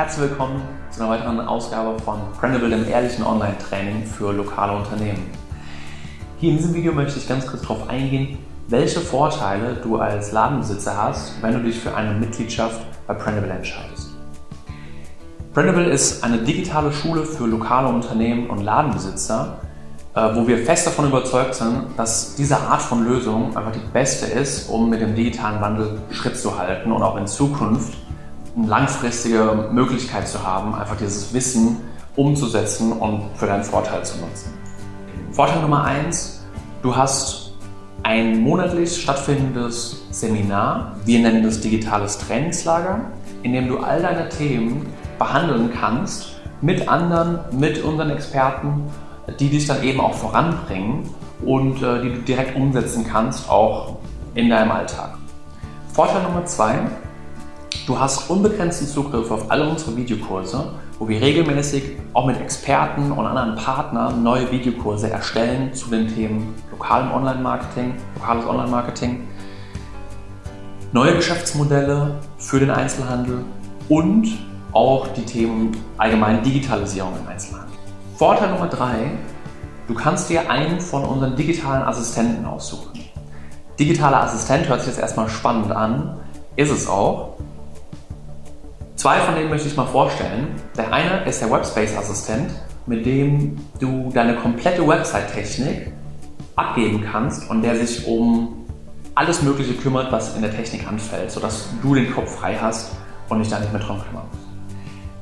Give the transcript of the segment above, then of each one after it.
herzlich willkommen zu einer weiteren Ausgabe von Brandable, dem ehrlichen Online-Training für lokale Unternehmen. Hier in diesem Video möchte ich ganz kurz darauf eingehen, welche Vorteile du als Ladenbesitzer hast, wenn du dich für eine Mitgliedschaft bei Brandable entscheidest. Brandable ist eine digitale Schule für lokale Unternehmen und Ladenbesitzer, äh, wo wir fest davon überzeugt sind, dass diese Art von Lösung einfach die beste ist, um mit dem digitalen Wandel Schritt zu halten und auch in Zukunft eine langfristige Möglichkeit zu haben, einfach dieses Wissen umzusetzen und für deinen Vorteil zu nutzen. Vorteil Nummer eins: Du hast ein monatlich stattfindendes Seminar, wir nennen das digitales Trainingslager, in dem du all deine Themen behandeln kannst mit anderen, mit unseren Experten die dich dann eben auch voranbringen und äh, die du direkt umsetzen kannst, auch in deinem Alltag. Vorteil Nummer zwei, du hast unbegrenzten Zugriff auf alle unsere Videokurse, wo wir regelmäßig auch mit Experten und anderen Partnern neue Videokurse erstellen zu den Themen lokalem Online-Marketing, lokales Online-Marketing, neue Geschäftsmodelle für den Einzelhandel und auch die Themen allgemein Digitalisierung im Einzelhandel. Vorteil Nummer drei, du kannst dir einen von unseren digitalen Assistenten aussuchen. Digitaler Assistent hört sich jetzt erstmal spannend an, ist es auch. Zwei von denen möchte ich mal vorstellen. Der eine ist der Webspace-Assistent, mit dem du deine komplette Website-Technik abgeben kannst und der sich um alles Mögliche kümmert, was in der Technik anfällt, sodass du den Kopf frei hast und dich da nicht mehr drum kümmerst.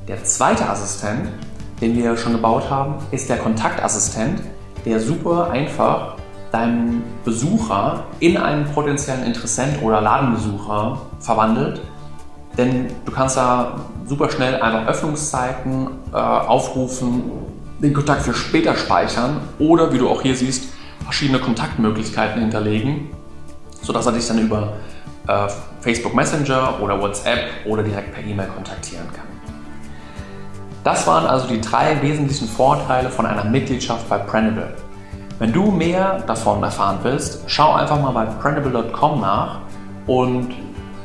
Der zweite Assistent den wir schon gebaut haben, ist der Kontaktassistent, der super einfach deinen Besucher in einen potenziellen Interessent oder Ladenbesucher verwandelt. Denn du kannst da super schnell einfach Öffnungszeiten äh, aufrufen, den Kontakt für später speichern oder, wie du auch hier siehst, verschiedene Kontaktmöglichkeiten hinterlegen, sodass er dich dann über äh, Facebook Messenger oder WhatsApp oder direkt per E-Mail kontaktieren kann. Das waren also die drei wesentlichen Vorteile von einer Mitgliedschaft bei Prendable. Wenn du mehr davon erfahren willst, schau einfach mal bei prendable.com nach und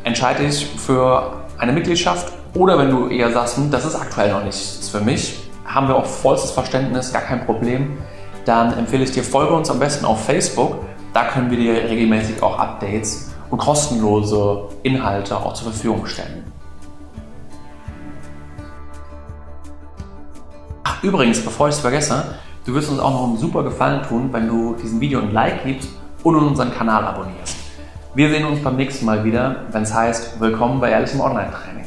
entscheide dich für eine Mitgliedschaft oder wenn du eher sagst, hm, das ist aktuell noch nichts für mich, haben wir auch vollstes Verständnis, gar kein Problem, dann empfehle ich dir, folge uns am besten auf Facebook. Da können wir dir regelmäßig auch Updates und kostenlose Inhalte auch zur Verfügung stellen. Übrigens, bevor ich es vergesse, du wirst uns auch noch einen super Gefallen tun, wenn du diesem Video ein Like gibst und unseren Kanal abonnierst. Wir sehen uns beim nächsten Mal wieder, wenn es heißt, willkommen bei Ehrlichem Online-Training.